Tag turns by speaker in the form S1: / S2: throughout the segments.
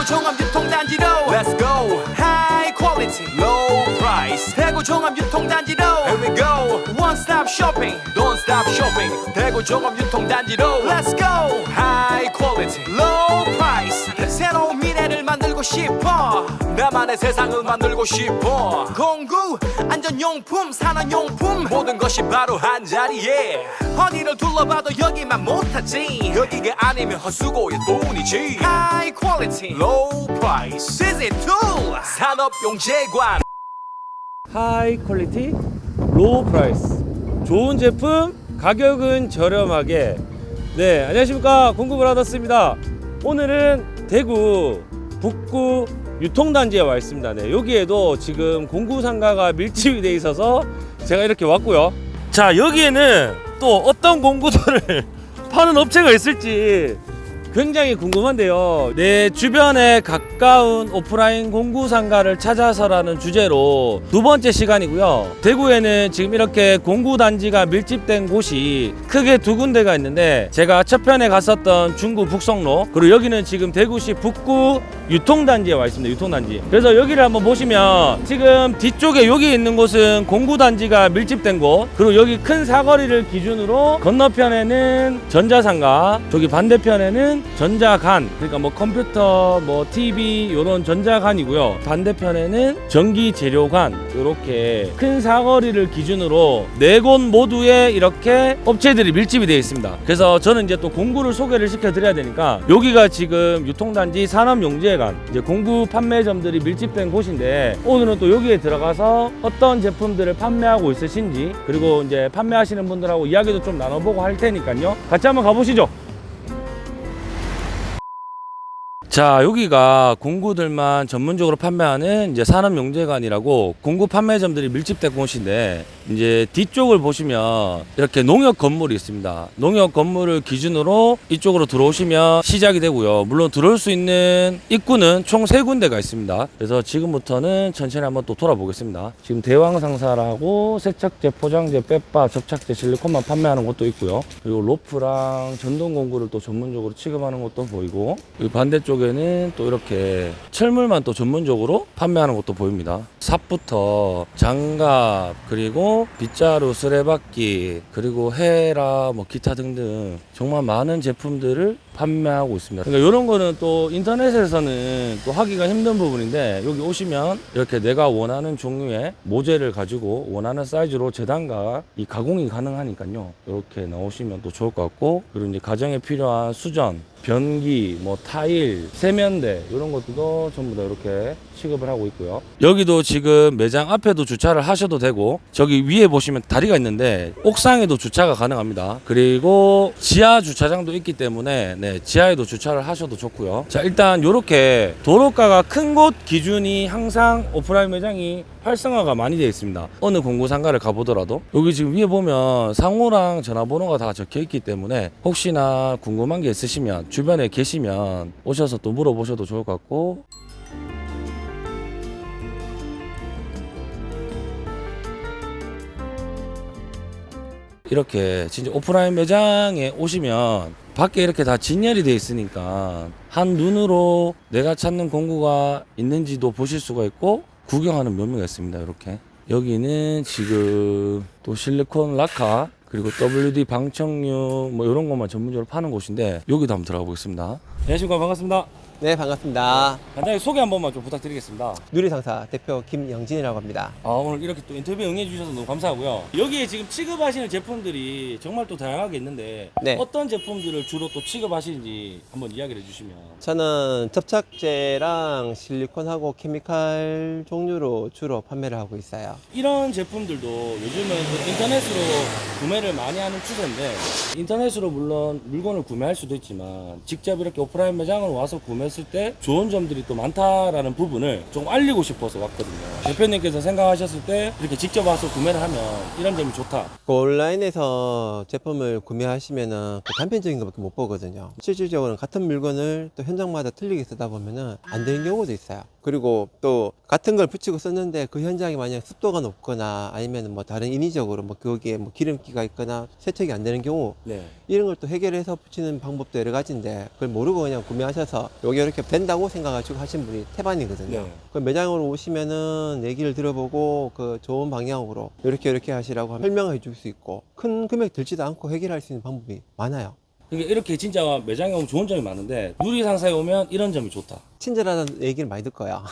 S1: 대구 종합 유통단지로 Let's go High quality Low price 대구 종합 유통단지로 Here we go One stop shopping Don't stop shopping 대구 종합 유통단지로 Let's go High quality Low price 새로운 미래를 만들고 싶어. 나만의 세상을 만들고 싶어. 공구 안전용품 산업용품 모든 것이 바로 한자리에. 어디를 둘러봐도 여기만 못하지. 여기가 아니면 헛수고의 돈이지. High quality Low price. Visit tool 산업용 재관.
S2: high quality low price 좋은 제품 가격은 저렴하게. 네 안녕하십니까. 공구브라더스입니다. 오늘은 대구 북구 유통단지에 와 있습니다. 네 여기에도 지금 공구상가가 밀집이 돼 있어서 제가 이렇게 왔고요. 자 여기에는 또 어떤 공구들을 파는 업체가 있을지 굉장히 궁금한데요. 내 주변에 가까운 오프라인 공구 상가를 찾아서라는 주제로 두 번째 시간이고요. 대구에는 지금 이렇게 공구 단지가 밀집된 곳이 크게 두 군데가 있는데 제가 첫 편에 갔었던 중구 북성로 그리고 여기는 지금 대구시 북구 유통단지에 와 있습니다. 유통단지. 그래서 여기를 한번 보시면 지금 뒤쪽에 여기 있는 곳은 공구 단지가 밀집된 곳 그리고 여기 큰 사거리를 기준으로 건너편에는 전자상가 저기 반대편에는 전자간 그러니까 뭐 컴퓨터 뭐 TV 이런 전자간이고요. 반대편에는 전기 재료관 이렇게 큰 사거리를 기준으로 네 곳 모두에 이렇게 업체들이 밀집이 되어 있습니다. 그래서 저는 이제 또 공구를 소개를 시켜 드려야 되니까 여기가 지금 유통단지 산업용재관 이제 공구 판매점들이 밀집된 곳인데 오늘은 또 여기에 들어가서 어떤 제품들을 판매하고 있으신지 그리고 이제 판매하시는 분들하고 이야기도 좀 나눠보고 할 테니까요. 같이 한번 가보시죠 자 여기가 공구들만 전문적으로 판매하는 이제 산업용재관이라고 공구 판매점들이 밀집된 곳인데 이제 뒤쪽을 보시면 이렇게 농협 건물이 있습니다. 농협 건물을 기준으로 이쪽으로 들어오시면 시작이 되고요. 물론 들어올 수 있는 입구는 총 세 군데가 있습니다. 그래서 지금부터는 천천히 한번 또 돌아보겠습니다. 지금 대왕상사라고 세척제 포장재 빼빠 접착제 실리콘만 판매하는 곳도 있고요. 그리고 로프랑 전동 공구를 또 전문적으로 취급하는 곳도 보이고 반대쪽에는 또 이렇게 철물만 또 전문적으로 판매하는 곳도 보입니다. 삽부터 장갑 그리고 빗자루 쓰레받기 그리고 헤라 뭐 기타 등등 정말 많은 제품들을 판매하고 있습니다. 그러니까 이런 거는 또 인터넷에서는 또 하기가 힘든 부분인데 여기 오시면 이렇게 내가 원하는 종류의 모재를 가지고 원하는 사이즈로 재단과 이 가공이 가능하니까요. 이렇게 나오시면 또 좋을 것 같고 그리고 이제 가정에 필요한 수전 변기, 뭐 타일, 세면대 이런 것들도 전부 다 이렇게 취급을 하고 있고요. 여기도 지금 매장 앞에도 주차를 하셔도 되고 저기 위에 보시면 다리가 있는데 옥상에도 주차가 가능합니다. 그리고 지하 주차장도 있기 때문에 네, 지하에도 주차를 하셔도 좋고요. 자, 일단 이렇게 도로가가 큰 곳 기준이 항상 오프라인 매장이 활성화가 많이 되어 있습니다. 어느 공구 상가를 가보더라도 여기 지금 위에 보면 상호랑 전화번호가 다 적혀 있기 때문에 혹시나 궁금한 게 있으시면 주변에 계시면 오셔서 또 물어보셔도 좋을 것 같고 이렇게 진짜 오프라인 매장에 오시면 밖에 이렇게 다 진열이 돼 있으니까 한 눈으로 내가 찾는 공구가 있는지도 보실 수가 있고 구경하는 묘미가 있습니다. 이렇게 여기는 지금 또 실리콘 라카 그리고 WD 방청류 뭐 이런 것만 전문적으로 파는 곳인데 여기도 한번 들어가 보겠습니다. 안녕하십니까 반갑습니다.
S3: 네 반갑습니다.
S2: 간단히 소개 한 번만 좀 부탁드리겠습니다.
S3: 누리상사 대표 김영진이라고 합니다.
S2: 아 오늘 이렇게 또 인터뷰 응해 주셔서 너무 감사하고요. 여기에 지금 취급하시는 제품들이 정말 또 다양하게 있는데
S3: 네.
S2: 어떤 제품들을 주로 또 취급하시는지 한번 이야기를 해주시면.
S3: 저는 접착제랑 실리콘하고 케미칼 종류로 주로 판매를 하고 있어요.
S2: 이런 제품들도 요즘은 그 인터넷으로 구매를 많이 하는 추세인데 인터넷으로 물론 물건을 구매할 수도 있지만 직접 이렇게 오프라인 매장으로 와서 구매 했을 때 좋은 점들이 또 많다라는 부분을 좀 알리고 싶어서 왔거든요. 대표님께서 생각하셨을 때 이렇게 직접 와서 구매를 하면 이런 점이 좋다.
S3: 그 온라인에서 제품을 구매하시면은 그 단편적인 것밖에 못 보거든요. 실질적으로는 같은 물건을 또 현장마다 틀리게 쓰다 보면 은 안 되는 경우도 있어요. 그리고 또 같은 걸 붙이고 썼는데 그 현장에 만약 습도가 높거나 아니면 뭐 다른 인위적으로 뭐 거기에 뭐 기름기가 있거나 세척이 안 되는 경우
S2: 네.
S3: 이런 걸 또 해결해서 붙이는 방법도 여러 가지인데 그걸 모르고 그냥 구매하셔서 요게 이렇게 된다고 생각하시고 하신 분이 태반이거든요.
S2: 네.
S3: 그 매장으로 오시면은 얘기를 들어보고 그 좋은 방향으로 이렇게 이렇게 하시라고 설명해 줄 수 있고 큰 금액 들지도 않고 해결할 수 있는 방법이 많아요.
S2: 이게 이렇게 진짜 매장에 오면 좋은 점이 많은데 유리 상사에 오면 이런 점이 좋다.
S3: 친절하다는 얘기를 많이 듣 거야.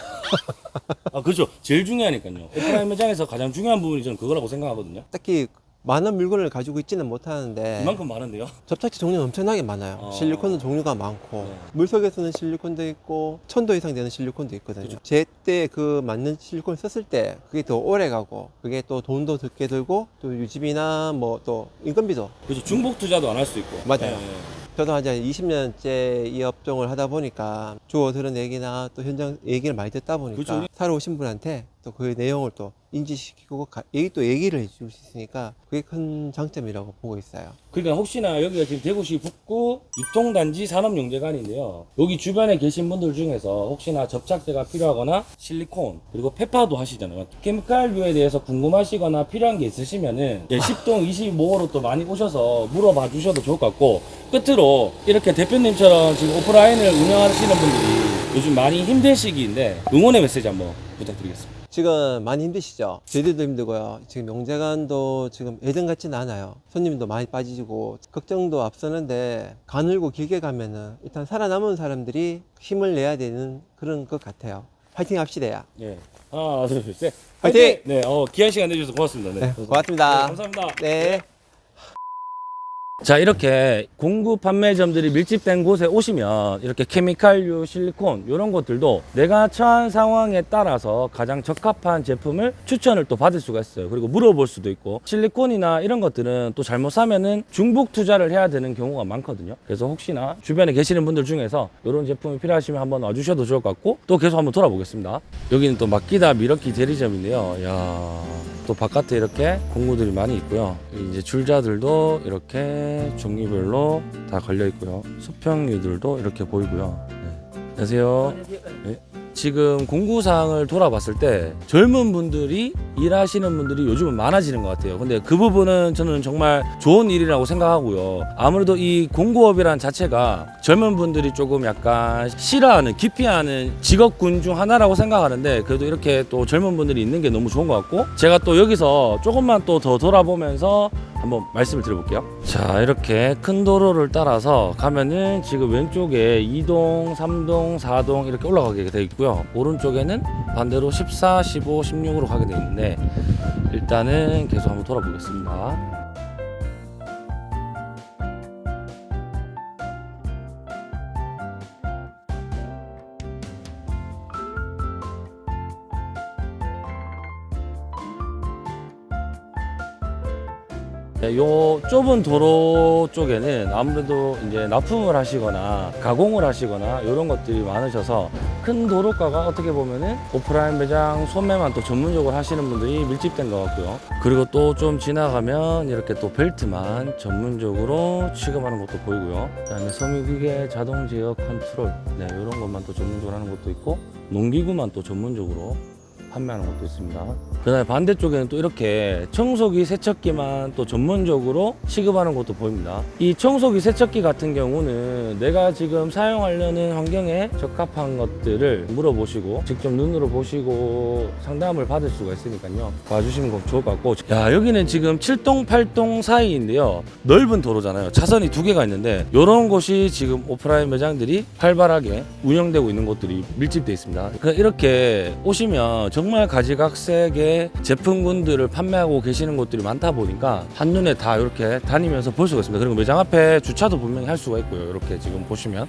S2: 아 그렇죠. 제일 중요하니까요. 오프라인 매장에서 가장 중요한 부분이 저는 그거라고 생각하거든요.
S3: 딱히 많은 물건을 가지고 있지는 못하는데
S2: 그만큼 많은데요.
S3: 접착제 종류는 엄청나게 많아요.
S2: 어.
S3: 실리콘도 종류가 많고
S2: 네.
S3: 물속에서는 실리콘도 있고 천도 이상 되는 실리콘도 있거든요. 제때 그 맞는 실리콘을 썼을 때 그게 더 오래 가고 그게 또 돈도 적게 들고 또 유지비나 뭐 또 인건비도
S2: 그렇죠. 중복 투자도 안 할 수 있고.
S3: 맞아요.
S2: 네.
S3: 저도 한 20년째 이 업종을 하다 보니까 주워 들은 얘기나 또 현장 얘기를 많이 듣다 보니까
S2: 그죠.
S3: 사러 오신 분한테 또 그 내용을 또 인지시키고 가- 얘기 또 얘기를 해줄 수 있으니까 그게 큰 장점이라고 보고 있어요.
S2: 그러니까 혹시나 여기가 지금 대구시 북구 유통단지 산업용재관인데요. 여기 주변에 계신 분들 중에서 혹시나 접착제가 필요하거나 실리콘 그리고 페파도 하시잖아요. 케미칼류에 대해서 궁금하시거나 필요한 게 있으시면은 예, 10동 25호로 또 많이 오셔서 물어봐 주셔도 좋을 것 같고 끝으로 이렇게 대표님처럼 지금 오프라인을 운영하시는 분들이 요즘 많이 힘든 시기인데 응원의 메시지 한번 부탁드리겠습니다.
S3: 지금 많이 힘드시죠? 저희들도 힘들고요. 지금 명재관도 지금 예전 같지는 않아요. 손님도 많이 빠지고 걱정도 앞서는데 가늘고 길게 가면은 일단 살아남은 사람들이 힘을 내야 되는 그런 것 같아요. 파이팅 합시다.
S2: 예. 하나, 둘, 셋.
S3: 화이팅!
S2: 네, 어, 귀한 시간 내주셔서 고맙습니다.
S3: 네, 고맙습니다.
S2: 네, 감사합니다.
S3: 네.
S2: 자 이렇게 공구 판매점들이 밀집된 곳에 오시면 이렇게 케미칼류, 실리콘 이런 것들도 내가 처한 상황에 따라서 가장 적합한 제품을 추천을 또 받을 수가 있어요. 그리고 물어볼 수도 있고 실리콘이나 이런 것들은 또 잘못 사면은 중복 투자를 해야 되는 경우가 많거든요. 그래서 혹시나 주변에 계시는 분들 중에서 이런 제품이 필요하시면 한번 와주셔도 좋을 것 같고 또 계속 한번 돌아보겠습니다. 여기는 또 막기다 미러키 대리점인데요. 야. 또 바깥에 이렇게 공구들이 많이 있고요. 이제 줄자들도 이렇게 종류별로 다 걸려 있고요. 수평류들도 이렇게 보이고요. 네. 안녕하세요. 네. 지금 공구상을 돌아봤을 때 젊은 분들이 일하시는 분들이 요즘은 많아지는 것 같아요. 근데 그 부분은 저는 정말 좋은 일이라고 생각하고요. 아무래도 이 공구업이란 자체가 젊은 분들이 조금 약간 싫어하는, 기피하는 직업군 중 하나라고 생각하는데 그래도 이렇게 또 젊은 분들이 있는 게 너무 좋은 것 같고 제가 또 여기서 조금만 또 더 돌아보면서 한번 말씀을 드려볼게요. 자, 이렇게 큰 도로를 따라서 가면은 지금 왼쪽에 2동, 3동, 4동 이렇게 올라가게 되어 있고요. 오른쪽에는 반대로 14, 15, 16으로 가게 되어 있는데 일단은 계속 한번 돌아보겠습니다. 요 좁은 도로 쪽에는 아무래도 이제 납품을 하시거나 가공을 하시거나 이런 것들이 많으셔서 큰 도로가가 어떻게 보면은 오프라인 매장 소매만 또 전문적으로 하시는 분들이 밀집된 것 같고요. 그리고 또 좀 지나가면 이렇게 또 벨트만 전문적으로 취급하는 것도 보이고요. 그 다음에 섬유기계 자동 제어 컨트롤 네, 이런 것만 또 전문적으로 하는 것도 있고 농기구만 또 전문적으로 판매하는 것도 있습니다. 그다음에 반대쪽에는 또 이렇게 청소기, 세척기만 또 전문적으로 취급하는 것도 보입니다. 이 청소기, 세척기 같은 경우는 내가 지금 사용하려는 환경에 적합한 것들을 물어보시고 직접 눈으로 보시고 상담을 받을 수가 있으니까요. 와주시면 꼭 좋을 것 같고 야 여기는 지금 7동, 8동 사이인데요. 넓은 도로잖아요. 차선이 두 개가 있는데 이런 곳이 지금 오프라인 매장들이 활발하게 운영되고 있는 곳들이 밀집되어 있습니다. 그러니까 이렇게 오시면 정말 가지각색의 제품군들을 판매하고 계시는 곳들이 많다 보니까 한눈에 다 이렇게 다니면서 볼 수가 있습니다. 그리고 매장 앞에 주차도 분명히 할 수가 있고요. 이렇게 지금 보시면.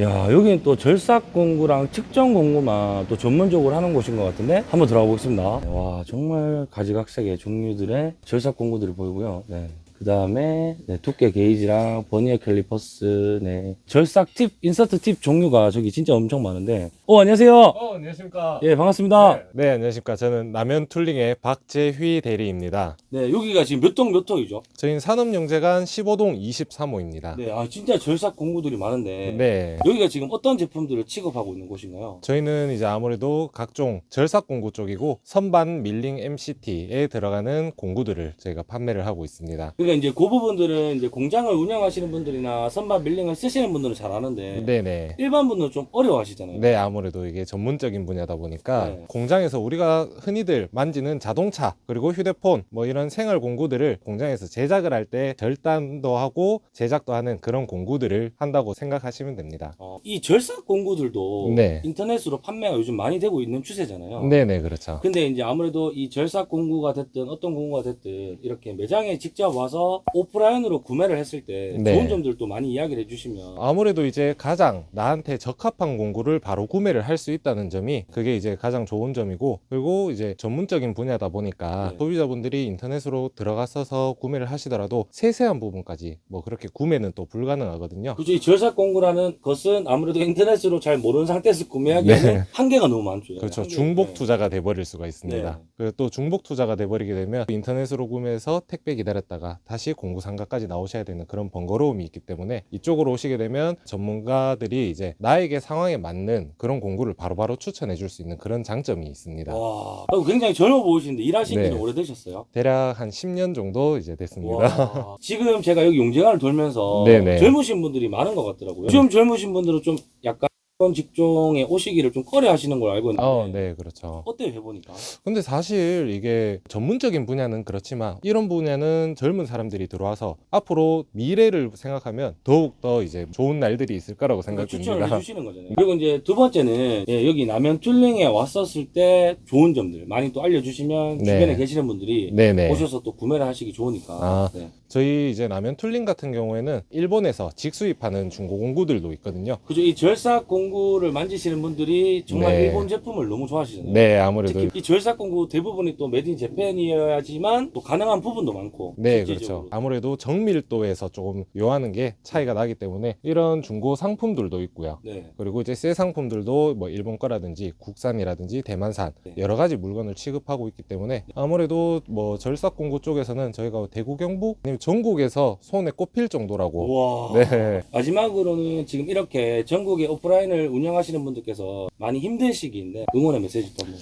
S2: 야 여기는 또 절삭 공구랑 측정 공구만 또 전문적으로 하는 곳인 것 같은데 한번 들어가 보겠습니다 와 정말 가지각색의 종류들의 절삭 공구들이 보이고요 네. 그 다음에 네, 두께 게이지랑 버니어 캘리퍼스, 네. 절삭 팁, 인서트 팁 종류가 저기 진짜 엄청 많은데. 어, 안녕하세요.
S4: 어, 안녕하십니까.
S2: 예, 반갑습니다.
S4: 네, 네, 안녕하십니까. 저는 남현 툴링의 박재휘 대리입니다.
S2: 네, 여기가 지금 몇 동몇 호이죠?
S4: 저희는 산업용재관 15동 23호입니다.
S2: 네, 아, 진짜 절삭 공구들이 많은데.
S4: 네.
S2: 여기가 지금 어떤 제품들을 취급하고 있는 곳인가요?
S4: 저희는 이제 아무래도 각종 절삭 공구 쪽이고 선반 밀링 MCT에 들어가는 공구들을 저희가 판매를 하고 있습니다.
S2: 그러니까 이제 그 부분들은 이제 공장을 운영하시는 분들이나 선반 밀링을 쓰시는 분들은 잘 아는데
S4: 네네.
S2: 일반 분들은 좀 어려워하시잖아요.
S4: 네, 아무래도 이게 전문적인 분야다 보니까
S2: 네.
S4: 공장에서 우리가 흔히들 만지는 자동차 그리고 휴대폰 뭐 이런 생활 공구들을 공장에서 제작을 할 때 절단도 하고 제작도 하는 그런 공구들을 한다고 생각하시면 됩니다.
S2: 어, 이 절삭 공구들도
S4: 네.
S2: 인터넷으로 판매가 요즘 많이 되고 있는 추세잖아요.
S4: 네네, 그렇죠.
S2: 근데 이제 아무래도 이 절삭 공구가 됐든 어떤 공구가 됐든 이렇게 매장에 직접 와서 오프라인으로 구매를 했을 때
S4: 네.
S2: 좋은 점들도 많이 이야기를 해주시면
S4: 아무래도 이제 가장 나한테 적합한 공구를 바로 구매를 할 수 있다는 점이 그게 이제 가장 좋은 점이고 그리고 이제 전문적인 분야다 보니까
S2: 네.
S4: 소비자분들이 인터넷으로 들어가서서 구매를 하시더라도 세세한 부분까지 뭐 그렇게 구매는 또 불가능하거든요.
S2: 그죠 이 절삭 공구라는 것은 아무래도 인터넷으로 잘 모르는 상태에서 구매하기에는
S4: 네.
S2: 한계가 너무 많죠.
S4: 그렇죠.
S2: 한계-
S4: 중복
S2: 네.
S4: 투자가 돼버릴 수가 있습니다.
S2: 네.
S4: 그리고 또 중복 투자가 돼버리게 되면 인터넷으로 구매해서 택배 기다렸다가 다시 공구 상가까지 나오셔야 되는 그런 번거로움이 있기 때문에 이쪽으로 오시게 되면 전문가들이 이제 나에게 상황에 맞는 그런 공구를 바로바로 추천해 줄 수 있는 그런 장점이 있습니다.
S2: 와, 아, 굉장히 젊어 보이시는데 일하신
S4: 네.
S2: 지는 오래되셨어요?
S4: 대략 한 10년 정도 이제 됐습니다.
S2: 와, 지금 제가 여기 용재관을 돌면서
S4: 네네.
S2: 젊으신 분들이 많은 것 같더라고요. 요즘 젊으신 분들은 좀 약간 그런 직종에 오시기를 좀 꺼려 하시는 걸 알고 있는데
S4: 어, 네, 그렇죠.
S2: 어때요 해보니까?
S4: 근데 사실 이게 전문적인 분야는 그렇지만 이런 분야는 젊은 사람들이 들어와서 앞으로 미래를 생각하면 더욱 더 이제 좋은 날들이 있을 거라고
S2: 그러니까 추천을
S4: 생각됩니다.
S2: 해주시는 거잖아요. 그리고 이제 두 번째는 예, 여기 남현 툴링에 왔었을 때 좋은 점들 많이 또 알려주시면
S4: 네.
S2: 주변에 계시는 분들이
S4: 네네.
S2: 오셔서 또 구매를 하시기 좋으니까.
S4: 아.
S2: 네.
S4: 저희 이제 남현 툴링 같은 경우에는 일본에서 직수입하는 중고 공구들도 있거든요.
S2: 그죠? 이 절삭 공 구를 만지시는 분들이 정말
S4: 네.
S2: 일본 제품을 너무 좋아하시잖아요.
S4: 네, 아무래도
S2: 특히 이 절삭 공구 대부분이 또 메딘 재팬이어야지만 또 가능한 부분도 많고.
S4: 네,
S2: 실질적으로.
S4: 그렇죠. 아무래도 정밀도에서 조금 요하는 게 차이가 나기 때문에 이런 중고 상품들도 있고요.
S2: 네.
S4: 그리고 이제 새 상품들도 뭐 일본 거라든지 국산이라든지 대만산
S2: 네.
S4: 여러 가지 물건을 취급하고 있기 때문에 아무래도 뭐 절삭 공구 쪽에서는 저희가 대구 경북 아니면 전국에서 손에 꼽힐 정도라고
S2: 와.
S4: 네.
S2: 마지막으로는 지금 이렇게 전국에 오프라인을 운영하시는 분들께서 많이 힘든 시기인데 응원의 메시지 또 한번.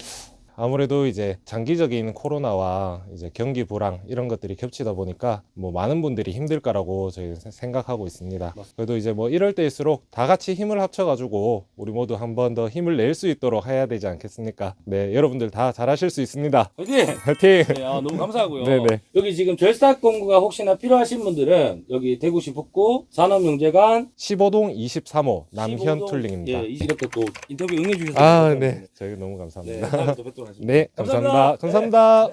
S4: 아무래도 이제 장기적인 코로나와 이제 경기 불황 이런 것들이 겹치다 보니까 뭐 많은 분들이 힘들 거라고 저희 생각하고 있습니다. 그래도 이제 뭐 이럴 때일수록 다 같이 힘을 합쳐 가지고 우리 모두 한 번 더 힘을 낼 수 있도록 해야 되지 않겠습니까? 네, 여러분들 다 잘하실 수 있습니다.
S2: 화이팅!
S4: 화이팅!
S2: 네, 아, 너무 감사하고요.
S4: 네네.
S2: 여기 지금 절삭 공구가 혹시나 필요하신 분들은 여기 대구시 북구 산업용재관
S4: 15동 23호 남현
S2: 15동
S4: 툴링입니다.
S2: 예, 이렇게 또 인터뷰 응해주셔서
S4: 아. 네. 저희 너무
S2: 네,
S4: 감사합니다.
S2: 다음에 또 뵙도록 하겠습니다.
S4: 네, 감사합니다. 감사합니다.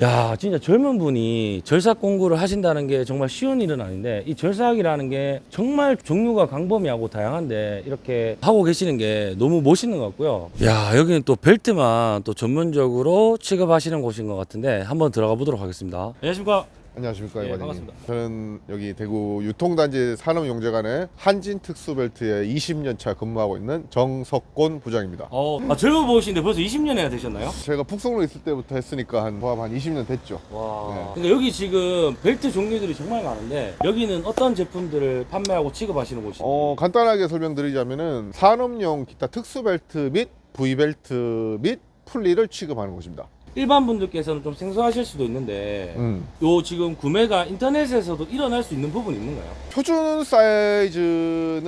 S2: 야, 진짜 젊은 분이 절삭 공구를 하신다는 게 정말 쉬운 일은 아닌데 이 절삭이라는 게 정말 종류가 광범위하고 다양한데 이렇게 하고 계시는 게 너무 멋있는 것 같고요. 야, 여기는 또 벨트만 또 전문적으로 취급하시는 곳인 것 같은데 한번 들어가 보도록 하겠습니다. 안녕하십니까?
S5: 안녕하십니까
S2: 네,
S5: 이관님.
S2: 반갑습니다.
S5: 저는 여기 대구 유통단지 산업용재관의 한진 특수벨트에 20년 차 근무하고 있는 정석곤 부장입니다.
S2: 어, 아, 젊어 보이시는데 벌써 20년이나 되셨나요?
S5: 제가 북성로 있을 때부터 했으니까 한 포함 한 20년 됐죠.
S2: 와.
S5: 네.
S2: 그러니까 여기 지금 벨트 종류들이 정말 많은데 여기는 어떤 제품들을 판매하고 취급하시는 곳이에요?
S5: 어, 간단하게 설명드리자면은 산업용 기타 특수벨트 및 V벨트 및 풀리를 취급하는 곳입니다.
S2: 일반 분들께서는 좀 생소하실 수도 있는데
S5: 음.
S2: 요 지금 구매가 인터넷에서도 일어날 수 있는 부분이 있는가요?
S5: 표준 사이즈는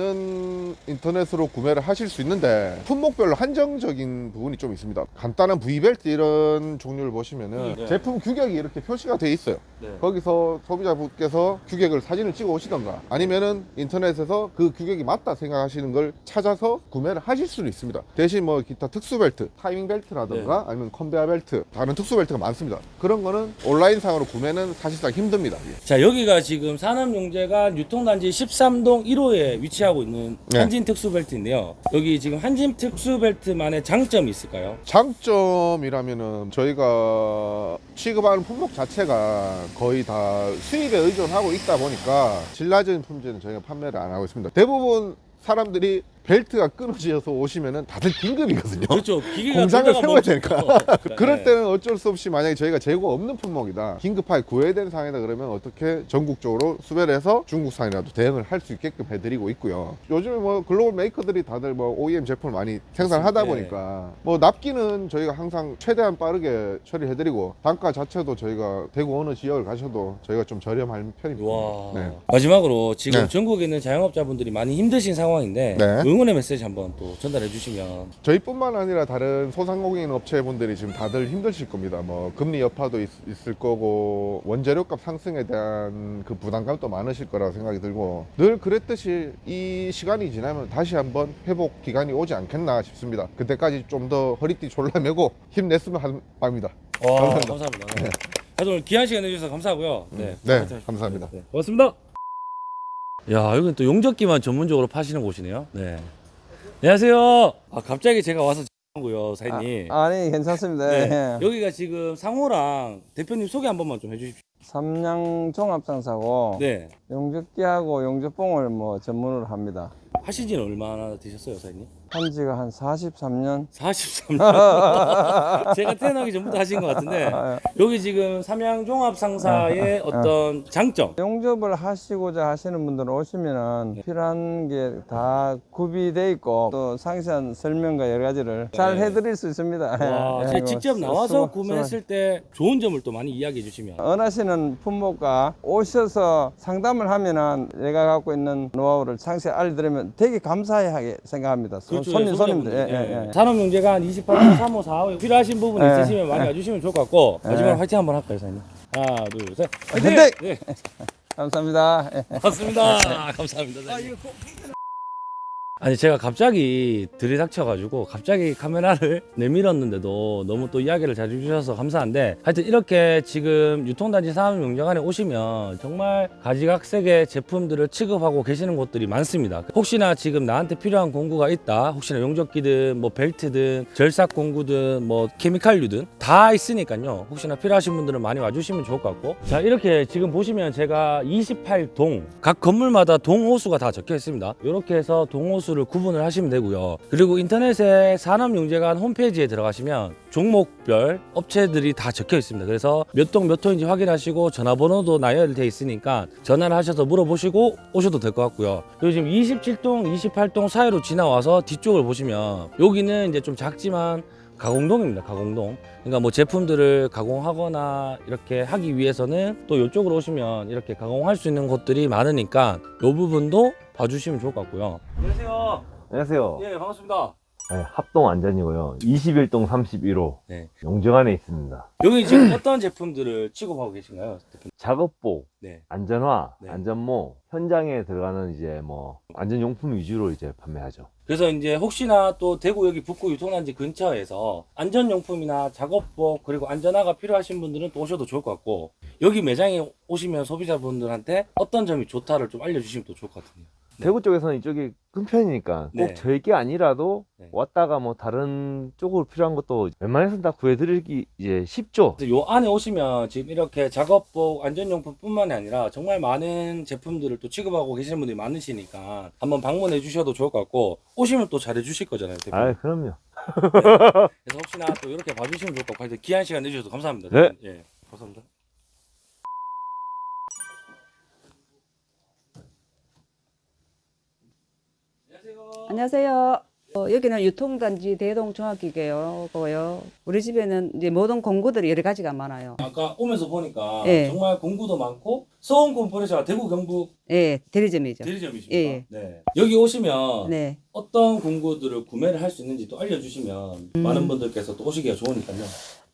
S5: 인터넷으로 구매를 하실 수 있는데 품목별로 한정적인 부분이 좀 있습니다. 간단한 V벨트 이런 종류를 보시면은
S2: 네.
S5: 제품 규격이 이렇게 표시가 돼 있어요.
S2: 네.
S5: 거기서 소비자분께서 규격을 사진을 찍어 오시던가 아니면은 인터넷에서 그 규격이 맞다 생각하시는 걸 찾아서 구매를 하실 수는 있습니다. 대신 뭐 기타 특수 벨트, 타이밍 벨트라든가 아니면 컨베어 벨트, 다른 특수벨트가 많습니다. 그런 거는 온라인상으로 구매는 사실상 힘듭니다. 이게.
S2: 자 여기가 지금 산업용재관 유통단지 13동 1호에 위치하고 있는
S5: 네.
S2: 한진 특수벨트인데요. 여기 지금 한진 특수벨트만의 장점이 있을까요?
S5: 장점이라면은 저희가 취급하는 품목 자체가 거의 다 수입에 의존하고 있다 보니까 질 낮은 품질은 저희가 판매를 안 하고 있습니다. 대부분 사람들이 벨트가 끊어져서 오시면은 다들 긴급이거든요.
S2: 그렇죠.
S5: 공장을 세워야. 되니까. 그럴
S2: 네.
S5: 때는 어쩔 수 없이 만약에 저희가 재고 없는 품목이다. 긴급하게 구해야 되는 상황이다 그러면 어떻게 전국적으로 수배를 해서 중국산이라도 대응을 할 수 있게끔 해드리고 있고요. 요즘에 뭐 글로벌 메이커들이 다들 뭐 OEM 제품을 많이 생산하다
S2: 네.
S5: 보니까 뭐 납기는 저희가 항상 최대한 빠르게 처리해드리고 단가 자체도 저희가 대구 어느 지역을 가셔도 저희가 좀 저렴할 편입니다.
S2: 와.
S5: 네.
S2: 마지막으로 지금
S5: 네.
S2: 전국에 있는 자영업자분들이 많이 힘드신 상황인데
S5: 네.
S2: 응원의 메시지 한번 또 전달해 주시면
S5: 저희뿐만 아니라 다른 소상공인 업체분들이 지금 다들 힘드실 겁니다. 뭐 금리 여파도 있, 을 거고 원재료값 상승에 대한 그 부담감도 많으실 거라고 생각이 들고 늘 그랬듯이 이 시간이 지나면 다시 한번 회복 기간이 오지 않겠나 싶습니다. 그때까지 좀 더 허리띠 졸라매고 힘냈으면 하는 바입니다.
S2: 와,
S5: 감사합니다.
S2: 감사합니다. 네. 하여튼 오늘 귀한 시간 내주셔서 감사하고요. 네,
S5: 네,
S2: 하여튼
S5: 감사합니다.
S2: 네, 고맙습니다. 야, 여기는 또 용접기만 전문적으로 파시는 곳이네요. 네. 안녕하세요. 아, 갑자기 제가 와서 고요 사장님.
S6: 아, 니 괜찮습니다.
S2: 네.
S6: 예.
S2: 여기가 지금 상호랑 대표님 소개 한 번만 좀 해주십시오.
S6: 삼양 종합상사고
S2: 네.
S6: 용접기하고 용접봉을 뭐 전문으로 합니다.
S2: 하신 지는 얼마나 되셨어요, 사장님?
S6: 한 지가 한 43년.
S2: 43년. 제가 태어나기 전부터 하신 것 같은데 여기 지금 삼양 종합 상사의 어떤 장점.
S6: 용접을 하시고자 하시는 분들 오시면은 필요한 게 다 구비돼 있고 또 상세한 설명과 여러 가지를 잘 해드릴 수 있습니다.
S2: 와,
S6: 예,
S2: 제가 직접
S6: 수-
S2: 나와서 구매했을 때 좋은 점을 또 많이 이야기해 주시면.
S6: 원하시는 품목과 오셔서 상담을 하면 은 내가 갖고 있는 노하우를 상세히 알려드리면 되게 감사하게 생각합니다. 손- 손님, 손님들. 예, 예, 예.
S2: 산업용재관 28번 3호 4호 필요하신 부분
S6: 예.
S2: 있으시면 많이 와주시면 좋을 것 같고 마지막으로
S6: 예.
S2: 화이팅 한번 할까요, 사장님? 하나, 둘, 셋. 화이팅! 네,
S6: 감사합니다. 예.
S2: 맞습니다. 감사합니다. 아니 제가 갑자기 들이닥쳐가지고 갑자기 카메라를 내밀었는데도 너무 또 이야기를 잘 해주셔서 감사한데 하여튼 이렇게 지금 유통단지 산업용정관에 오시면 정말 가지각색의 제품들을 취급하고 계시는 곳들이 많습니다. 혹시나 지금 나한테 필요한 공구가 있다 혹시나 용접기든 뭐 벨트든 절삭 공구든 뭐 케미칼류든 다 있으니까요. 혹시나 필요하신 분들은 많이 와주시면 좋을 것 같고. 자 이렇게 지금 보시면 제가 28동 각 건물마다 동호수가 다 적혀 있습니다. 이렇게 해서 동호수 를 구분을 하시면 되고요. 그리고 인터넷에 산업용재관 홈페이지에 들어가시면 종목별 업체들이 다 적혀 있습니다. 그래서 몇 동 몇 호인지 확인하시고 전화번호도 나열되어 있으니까 전화를 하셔서 물어보시고 오셔도 될 것 같고요. 그리고 지금 27동 28동 사이로 지나와서 뒤쪽을 보시면 여기는 이제 좀 작지만 가공동입니다. 가공동. 그러니까 뭐 제품들을 가공하거나 이렇게 하기 위해서는 또 이쪽으로 오시면 이렇게 가공할 수 있는 곳들이 많으니까 이 부분도 봐주시면 좋을 것 같고요. 안녕하세요.
S7: 안녕하세요.
S2: 예, 반갑습니다.
S7: 네, 합동 안전이고요. 21동 31호
S2: 네.
S7: 용정안에 있습니다.
S2: 여기 지금 어떤 제품들을 취급하고 계신가요?
S7: 작업복,
S2: 네.
S7: 안전화,
S2: 네.
S7: 안전모, 현장에 들어가는 이제 뭐 안전용품 위주로 이제 판매하죠.
S2: 그래서 이제 혹시나 또 대구 여기 북구 유통단지 근처에서 안전용품이나 작업복 그리고 안전화가 필요하신 분들은 또 오셔도 좋을 것 같고 여기 매장에 오시면 소비자분들한테 어떤 점이 좋다를 좀 알려주시면 또 좋을 것 같은데요. 네.
S7: 대구 쪽에서는 이쪽이 큰 편이니까
S2: 네.
S7: 꼭 저희 게 아니라도
S2: 네.
S7: 왔다가 뭐 다른 쪽으로 필요한 것도 웬만해서는 다 구해드리기 이제 쉽죠.
S2: 요 안에 오시면 지금 이렇게 작업복, 안전용품 뿐만이 아니라 정말 많은 제품들을 또 취급하고 계시는 분들이 많으시니까 한번 방문해 주셔도 좋을 것 같고 오시면 또 잘해 주실 거잖아요. 대표님.
S7: 아, 그럼요.
S2: 그래서 혹시나 또 이렇게 봐주시면 좋을 것 같고 귀한 시간 내주셔서 감사합니다.
S7: 네.
S2: 예, 감사합니다.
S8: 안녕하세요. 어, 여기는 유통단지 대동종합기계고요. 우리 집에는 이제 모든 공구들이 여러 가지가 많아요.
S2: 아까 오면서 보니까
S8: 예.
S2: 정말 공구도 많고 소음 컴프레셔가 대구 경북
S8: 예, 대리점이죠.
S2: 대리점이십니까?
S8: 예.
S2: 네. 여기 오시면
S8: 네.
S2: 어떤 공구들을 구매를 할 수 있는지 또 알려주시면
S8: 음.
S2: 많은 분들께서 또 오시기가 좋으니까요.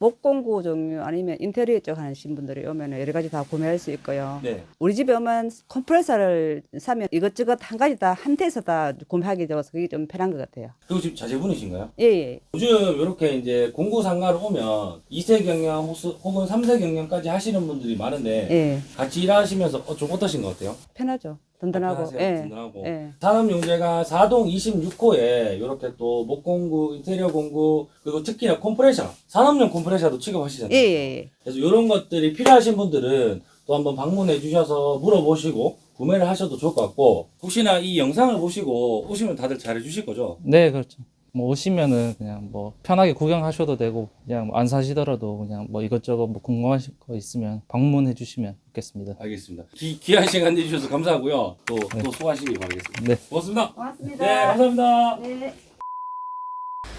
S8: 목공구 종류 아니면 인테리어 쪽 하시는 분들이 오면 여러 가지 다 구매할 수 있고요.
S2: 네.
S8: 우리 집에 오면 컴프레서를 사면 이것저것 한 가지 다 한 대에서 다 구매하게 되어서 그게 좀 편한 것 같아요.
S2: 그리고 지금 자제분이신가요?
S8: 예, 예.
S2: 요즘 이렇게 이제 공구 상가를 오면 2세 경영 혹은 3세 경영까지 하시는 분들이 많은데
S8: 예.
S2: 같이 일하시면서 어, 좀 어떠신 것 같아요?
S8: 편하죠. 든든하고. 예.
S2: 든든하고.
S8: 예.
S2: 산업용재가 4동 26호에 이렇게 또 목공구, 인테리어 공구 그리고 특히나 컴프레셔 산업용 컴프레셔도 취급하시잖아요.
S8: 예, 예, 예.
S2: 그래서 이런 것들이 필요하신 분들은 또 한번 방문해 주셔서 물어보시고 구매를 하셔도 좋을 것 같고 혹시나 이 영상을 보시고 오시면 다들 잘해 주실 거죠?
S9: 네, 그렇죠. 뭐 오시면은 그냥 뭐 편하게 구경하셔도 되고 그냥 뭐 안 사시더라도 그냥 뭐 이것저것 뭐 궁금하신 거 있으면 방문해 주시면 좋겠습니다.
S2: 알겠습니다. 기, 귀한 시간 내주셔서 감사하고요. 또,
S9: 네.
S2: 또 수고하시기 바라겠습니다.
S9: 네.
S2: 고맙습니다.
S8: 고맙습니다.
S2: 네, 감사합니다.
S8: 네.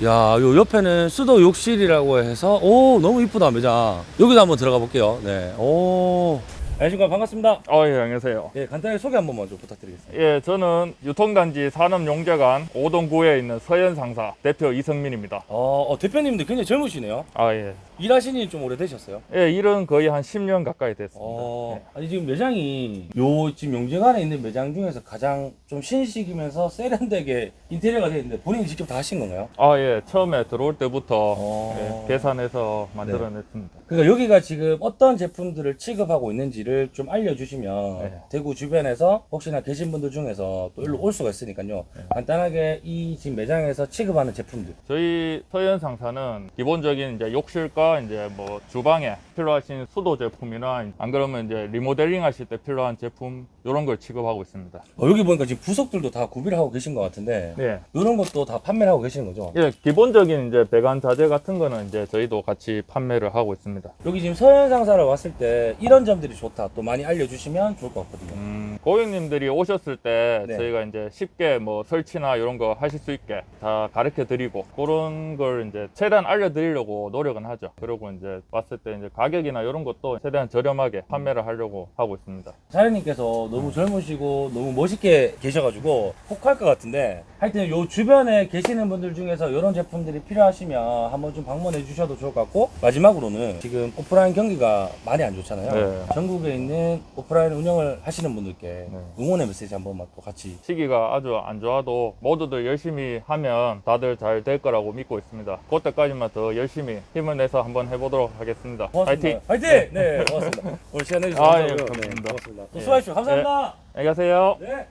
S2: 야, 요 옆에는 수도 욕실이라고 해서 오 너무 이쁘다 매장. 여기도 한번 들어가 볼게요. 네, 오 안녕하십니까 반갑습니다.
S10: 어, 예, 안녕하세요.
S2: 네, 간단하게 소개 한 번만 좀 부탁드리겠습니다.
S10: 예, 저는 유통단지 산업용재관 5동구에 있는 서현 상사 대표 이성민입니다.
S2: 어, 어, 대표님도 굉장히 젊으시네요.
S10: 아, 예.
S2: 일하신 지 좀 오래되셨어요?
S10: 예, 일은 거의 한 10년 가까이 됐습니다.
S2: 어,
S10: 예.
S2: 아니 지금 매장이 요 지금 용재관에 있는 매장 중에서 가장 좀 신식이면서 세련되게 인테리어가 되어 있는데 본인이 직접 다 하신 건가요?
S10: 아, 예. 처음에 들어올 때부터
S2: 어.
S10: 예, 계산해서 만들어냈습니다.
S2: 그러니까 여기가 지금 어떤 제품들을 취급하고 있는지를 좀 알려주시면
S10: 네.
S2: 대구 주변에서 혹시나 계신 분들 중에서 또 일로 올 수가 있으니까요. 간단하게 이 지금 매장에서 취급하는 제품들.
S10: 저희 서현 상사는 기본적인 이제 욕실과 이제 뭐 주방에 필요하신 수도 제품이나 안 그러면 이제 리모델링 하실 때 필요한 제품 이런 걸 취급하고 있습니다.
S2: 어, 여기 보니까 지금 부속들도 다 구비를 하고 계신 것 같은데
S10: 네.
S2: 이런 것도 다 판매를 하고 계시는 거죠?
S10: 예, 기본적인 이제 배관 자재 같은 거는 이제 저희도 같이 판매를 하고 있습니다.
S2: 여기 지금 서현 상사를 왔을 때 이런 점들이 좋다 또 많이 알려주시면 좋을 것 같거든요.
S10: 음, 고객님들이 오셨을 때
S2: 네.
S10: 저희가 이제 쉽게 뭐 설치나 이런 거 하실 수 있게 다 가르쳐 드리고 그런 걸 이제 최대한 알려드리려고 노력은 하죠. 그리고 이제 왔을 때 이제 가격이나 이런 것도 최대한 저렴하게 판매를 하려고 하고 있습니다.
S2: 사장님께서 너무 젊으시고 너무 멋있게 계셔가지고 혹할 것 같은데 하여튼 요 주변에 계시는 분들 중에서 이런 제품들이 필요하시면 한번 좀 방문해 주셔도 좋을 것 같고 마지막으로는 지금 오프라인 경기가 많이 안 좋잖아요
S10: 네.
S2: 전국에 있는 오프라인 운영을 하시는 분들께
S10: 네.
S2: 응원의 메시지 한 번만 또 같이
S10: 시기가 아주 안 좋아도 모두들 열심히 하면 다들 잘 될 거라고 믿고 있습니다. 그때까지만 더 열심히 힘을 내서 한번 해보도록 하겠습니다.
S2: 고맙습니다
S10: 파이팅!
S2: 화이팅! 네, 고맙습니다 오늘 시간 내주셔서
S10: 아, 예, 감사합니다.
S2: 네, 고맙습니다 또
S10: 예.
S2: 수고하십시오 감사합니다
S10: 안녕히 가세요.
S2: 네.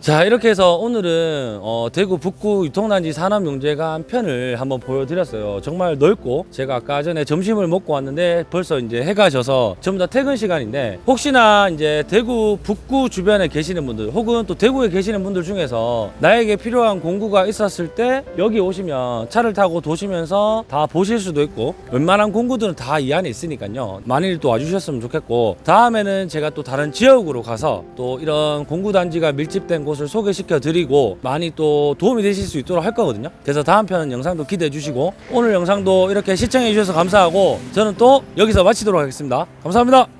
S2: 자 이렇게 해서 오늘은 어, 대구 북구 유통단지 산업용재관 편을 한번 보여드렸어요. 정말 넓고 제가 아까 전에 점심을 먹고 왔는데 벌써 이제 해가 져서 전부 다 퇴근 시간인데 혹시나 이제 대구 북구 주변에 계시는 분들 혹은 또 대구에 계시는 분들 중에서 나에게 필요한 공구가 있었을 때 여기 오시면 차를 타고 도시면서 다 보실 수도 있고 웬만한 공구들은 다 이 안에 있으니까요. 많이 또 와주셨으면 좋겠고 다음에는 제가 또 다른 지역으로 가서 또 이런 공구단지가 밀집된 곳을 소개시켜 드리고 많이 또 도움이 되실 수 있도록 할 거거든요. 그래서 다음 편 영상도 기대해 주시고 오늘 영상도 이렇게 시청해 주셔서 감사하고 저는 또 여기서 마치도록 하겠습니다. 감사합니다